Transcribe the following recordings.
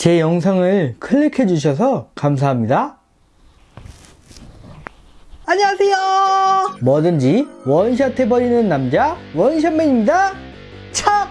제 영상을 클릭해 주셔서 감사합니다. 안녕하세요. 뭐든지 원샷 해버리는 남자 원샷맨입니다. 차!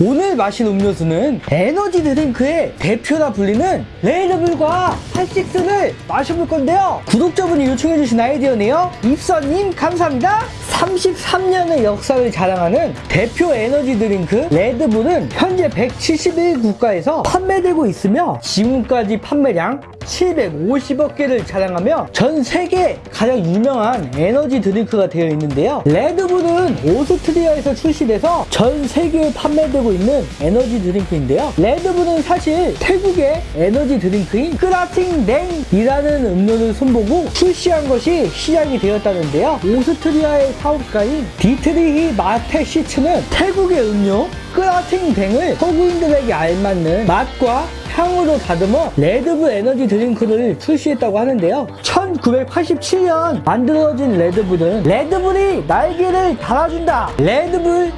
오늘 마신 음료수는 에너지 드링크의 대표라 불리는 레드불과 핫식스를 마셔볼 건데요. 구독자분이 요청해주신 아이디어네요. 입선님 감사합니다. 33년의 역사를 자랑하는 대표 에너지 드링크 레드불은 현재 171 국가에서 판매되고 있으며 지금까지 판매량 750억 개를 자랑하며 전 세계 가장 유명한 에너지 드링크가 되어 있는데요. 레드불은 오스트리아에서 출시돼서 전 세계에 판매되고 있는 에너지 드링크인데요. 레드불은 사실 태국의 에너지 드링크인 크라팅댕이라는 음료를 손보고 출시한 것이 시작이 되었다는데요. 오스트리아의 사업가인 디트리히 마테시츠는 태국의 음료 크라팅댕을 서구인들에게 알맞는 맛과 향으로 다듬어 레드불 에너지 드링크를 출시했다고 하는데요. 1987년 만들어진 레드불은 레드불이 날개를 달아준다. 레드불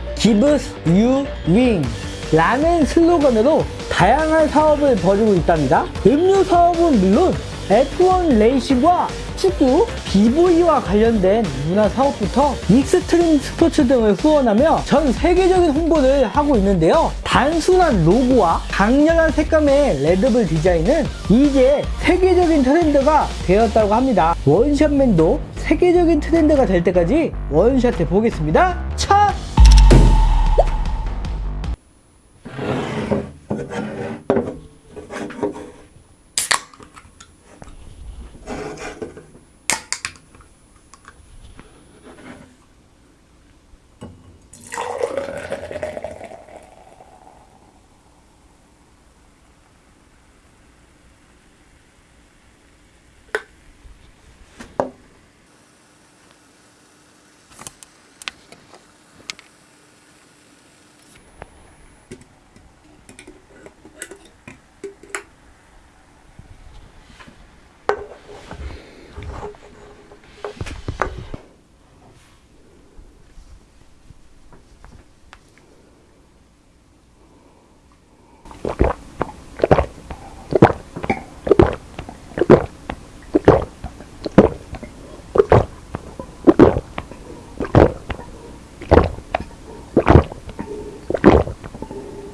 you wing. 라는 슬로건으로 다양한 사업을 벌이고 있답니다. 음료 사업은 물론 F1 레이싱과 축구, BV와 관련된 문화 사업부터 익스트림 스포츠 등을 후원하며 전 세계적인 홍보를 하고 있는데요. 단순한 로고와 강렬한 색감의 레드불 디자인은 이제 세계적인 트렌드가 되었다고 합니다. 원샷맨도 세계적인 트렌드가 될 때까지 원샷 해 보겠습니다. 차!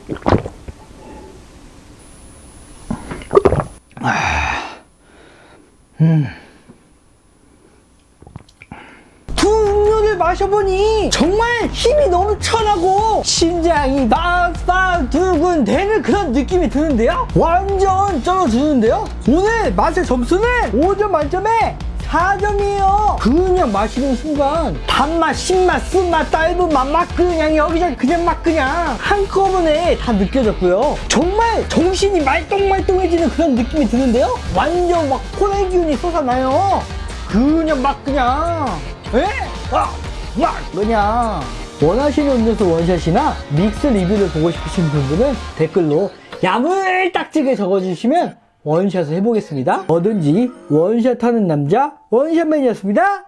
두 음료를 마셔보니 정말 힘이 넘쳐나고 심장이 박박 두근대는 그런 느낌이 드는데요? 완전 쩔어주는데요? 오늘 맛의 점수는 5점 만점에 4점이에요. 그냥 마시는 순간 단맛, 신맛, 쓴맛, 짧은 맛, 막 그냥 여기저기 그냥 막 그냥 한꺼번에 다 느껴졌고요. 정말 정신이 말똥말똥해지는 그런 느낌이 드는데요? 완전 막 코넬 기운이 솟아나요. 그냥 막 그냥. 에? 아, 막 그냥 원하시는 음료수 원샷이나 믹스 리뷰를 보고 싶으신 분들은 댓글로 야물딱지게 적어주시면 원샷을 해보겠습니다. 뭐든지 원샷하는 남자 원샷맨이었습니다